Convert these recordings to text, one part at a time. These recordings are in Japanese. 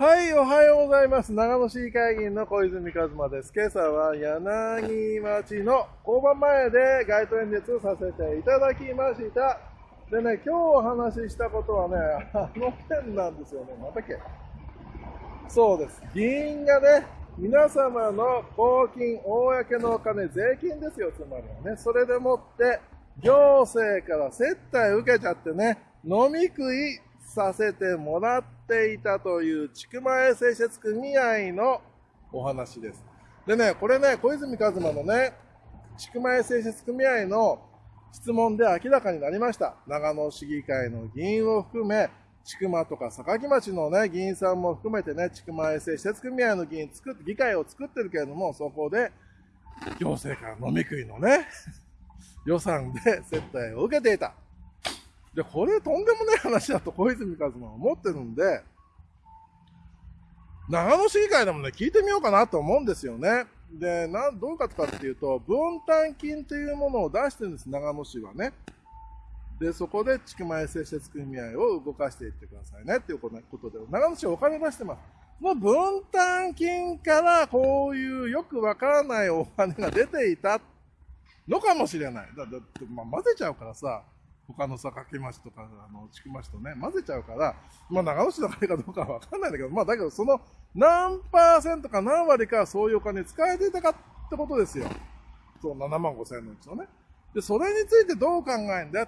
はい、おはようございます。長野市議会議員の小泉和馬です。今朝は柳町の交番前で街頭演説をさせていただきました。でね、今日お話ししたことはね、あの件なんですよね。またっけ？そうです。議員がね、皆様の公金、公のお金、税金ですよ、つまりはね。それでもって、行政から接待受けちゃってね、飲み食いさせてもらっていたという千曲前製鉄組合のお話です。でね、これね、小泉一馬のね、千曲前製鉄組合の質問で明らかになりました。長野市議会の議員を含め、千曲とか坂城町のね、議員さんも含めてね、千曲前製鉄組合の議員作って、議会を作ってるけれども、そこで、行政から飲み食いのね、予算で接待を受けていた。で、これとんでもない話だと小泉一馬は思ってるんで、長野市議会でもね、聞いてみようかなと思うんですよね。で、な、どういうことかっていうと、分担金というものを出してるんです、長野市はね。で、そこで、千曲前製鉄組合を動かしていってくださいねっていうことで、長野市はお金出してます。その分担金からこういうよくわからないお金が出ていたのかもしれない。だって、まあ、混ぜちゃうからさ、他のさ、かけ町とか、あの、ちく町とね、混ぜちゃうから、まあ、長野市の金かどうかはわかんないんだけど、まあ、だけど、その、何パーセントか何割かそういうお金使えていたかってことですよ。そう、7万5千円のうちのね。で、それについてどう考えるんだ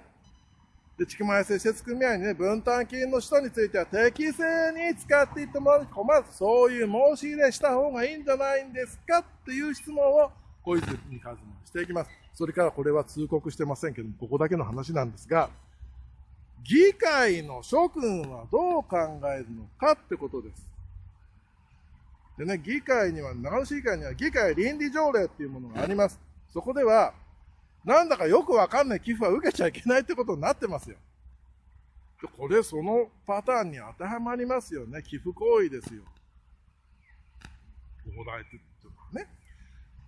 で、地区前接設組合にね、分担金の人については適正に使っていってもらう困る。そういう申し入れした方がいいんじゃないんですかっていう質問を小泉和馬していきます。それからこれは通告してませんけども、ここだけの話なんですが、議会の諸君はどう考えるのかってことです。でね、議会には、長野市議会には議会倫理条例っていうものがあります。そこでは、なんだかよくわかんない寄付は受けちゃいけないってことになってますよ。これ、そのパターンに当てはまりますよね。寄付行為ですよ。お題っていうのはね。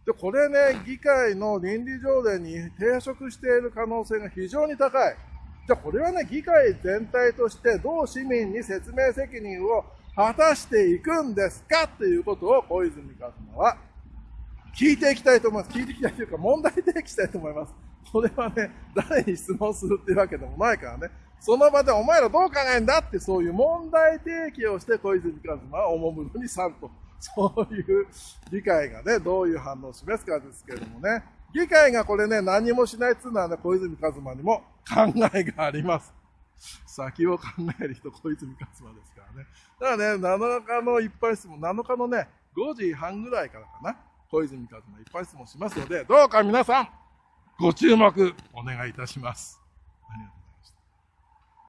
で、これね、議会の倫理条例に抵触している可能性が非常に高い。じゃあこれはね、議会全体としてどう市民に説明責任を果たしていくんですかっていうことを小泉一馬は聞いていきたいと思います。聞いていきたいというか問題提起したいと思います。これはね、誰に質問するっていうわけでもないからね、その場でお前らどう考えんだってそういう問題提起をして小泉一馬はおもむろにさんとそういう議会がね、どういう反応を示すかですけれどもね、議会がこれね、何もしないっていうのはね、小泉一馬にも考えがあります。先を考える人、小泉一馬ですからね。だからね、7日の一般質問、7日のね、5時半ぐらいからかな、小泉一馬一般質問しますので、どうか皆さん、ご注目お願いいたします。ありがとう